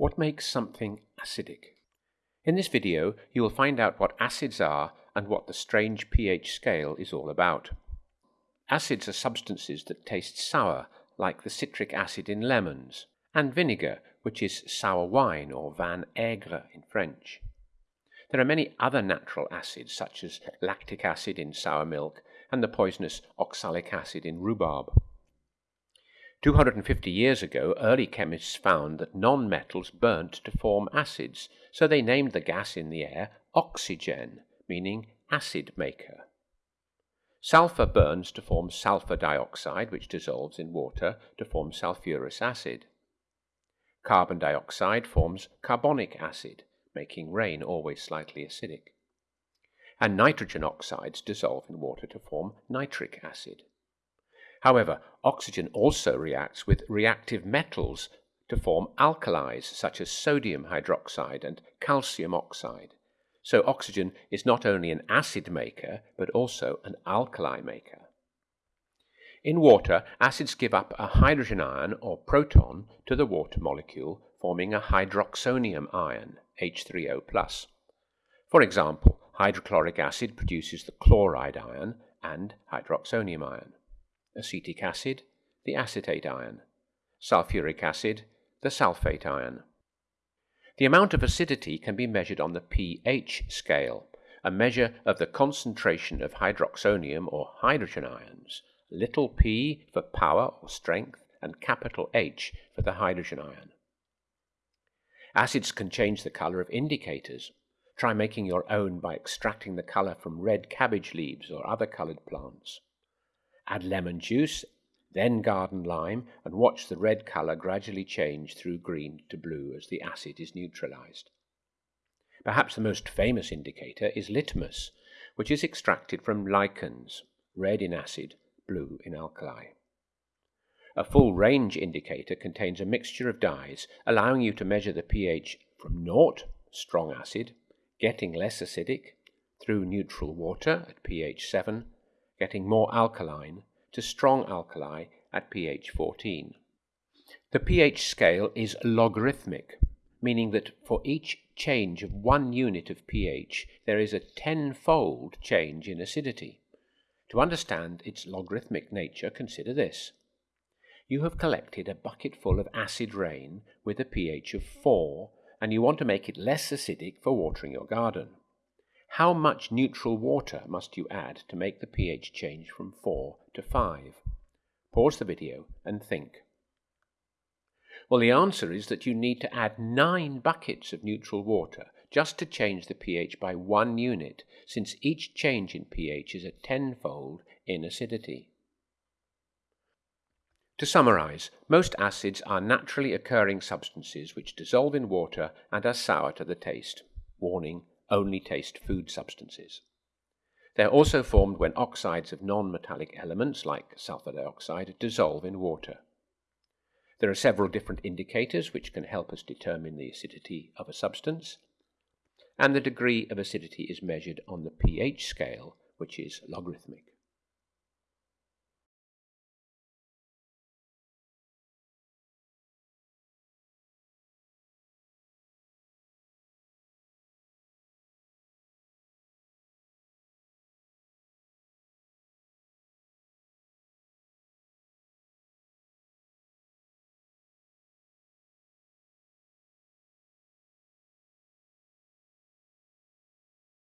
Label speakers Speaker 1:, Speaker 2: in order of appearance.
Speaker 1: What makes something acidic? In this video, you will find out what acids are and what the strange pH scale is all about. Acids are substances that taste sour, like the citric acid in lemons, and vinegar, which is sour wine or vin aigre in French. There are many other natural acids, such as lactic acid in sour milk and the poisonous oxalic acid in rhubarb. 250 years ago, early chemists found that non-metals burnt to form acids, so they named the gas in the air oxygen, meaning acid maker. Sulfur burns to form sulfur dioxide, which dissolves in water to form sulfurous acid. Carbon dioxide forms carbonic acid, making rain always slightly acidic. And nitrogen oxides dissolve in water to form nitric acid. However, oxygen also reacts with reactive metals to form alkalis such as sodium hydroxide and calcium oxide. So oxygen is not only an acid maker, but also an alkali maker. In water, acids give up a hydrogen ion or proton to the water molecule, forming a hydroxonium ion, H3O+. For example, hydrochloric acid produces the chloride ion and hydroxonium ion acetic acid, the acetate ion, sulfuric acid, the sulfate ion. The amount of acidity can be measured on the pH scale, a measure of the concentration of hydroxonium or hydrogen ions, little p for power or strength, and capital H for the hydrogen ion. Acids can change the color of indicators. Try making your own by extracting the color from red cabbage leaves or other colored plants. Add lemon juice, then garden lime, and watch the red color gradually change through green to blue as the acid is neutralized. Perhaps the most famous indicator is litmus, which is extracted from lichens, red in acid, blue in alkali. A full range indicator contains a mixture of dyes, allowing you to measure the pH from naught, strong acid, getting less acidic, through neutral water at pH 7, getting more alkaline, to strong alkali at pH 14. The pH scale is logarithmic, meaning that for each change of one unit of pH, there is a tenfold change in acidity. To understand its logarithmic nature, consider this. You have collected a bucketful of acid rain with a pH of 4, and you want to make it less acidic for watering your garden. How much neutral water must you add to make the pH change from 4 to 5? Pause the video and think. Well, the answer is that you need to add 9 buckets of neutral water just to change the pH by one unit, since each change in pH is a tenfold in acidity. To summarize, most acids are naturally occurring substances which dissolve in water and are sour to the taste. Warning, only taste food substances. They are also formed when oxides of non-metallic elements, like sulfur dioxide, dissolve in water. There are several different indicators which can help us determine the acidity of a substance, and the degree of acidity is measured on the pH scale, which is logarithmic.